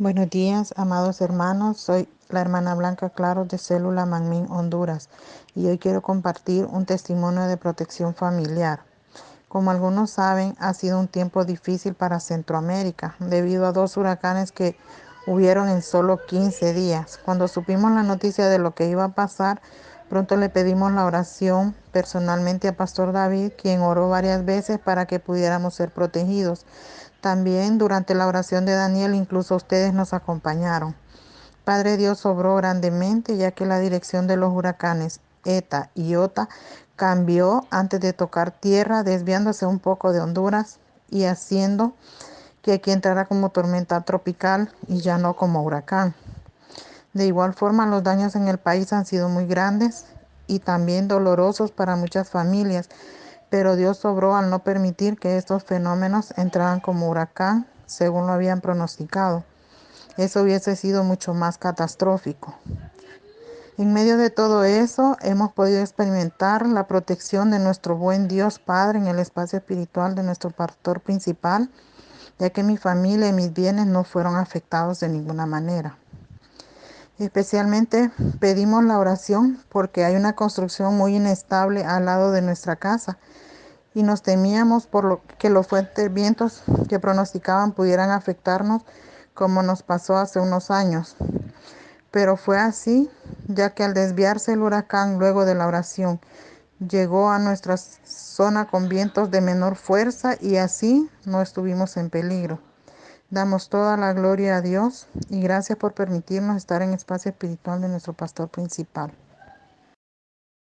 Buenos días, amados hermanos. Soy la hermana Blanca Claro de Célula Manmín, Honduras, y hoy quiero compartir un testimonio de protección familiar. Como algunos saben, ha sido un tiempo difícil para Centroamérica debido a dos huracanes que hubieron en solo 15 días. Cuando supimos la noticia de lo que iba a pasar, pronto le pedimos la oración personalmente a Pastor David, quien oró varias veces para que pudiéramos ser protegidos. También durante la oración de Daniel, incluso ustedes nos acompañaron. Padre Dios obró grandemente ya que la dirección de los huracanes ETA y OTA cambió antes de tocar tierra, desviándose un poco de Honduras y haciendo que aquí entrara como tormenta tropical y ya no como huracán. De igual forma, los daños en el país han sido muy grandes y también dolorosos para muchas familias, pero Dios sobró al no permitir que estos fenómenos entraran como huracán, según lo habían pronosticado. Eso hubiese sido mucho más catastrófico. En medio de todo eso, hemos podido experimentar la protección de nuestro buen Dios Padre en el espacio espiritual de nuestro pastor principal, ya que mi familia y mis bienes no fueron afectados de ninguna manera. Especialmente pedimos la oración porque hay una construcción muy inestable al lado de nuestra casa y nos temíamos por lo que los fuertes vientos que pronosticaban pudieran afectarnos como nos pasó hace unos años. Pero fue así, ya que al desviarse el huracán luego de la oración, llegó a nuestra zona con vientos de menor fuerza y así no estuvimos en peligro. Damos toda la gloria a Dios y gracias por permitirnos estar en espacio espiritual de nuestro pastor principal.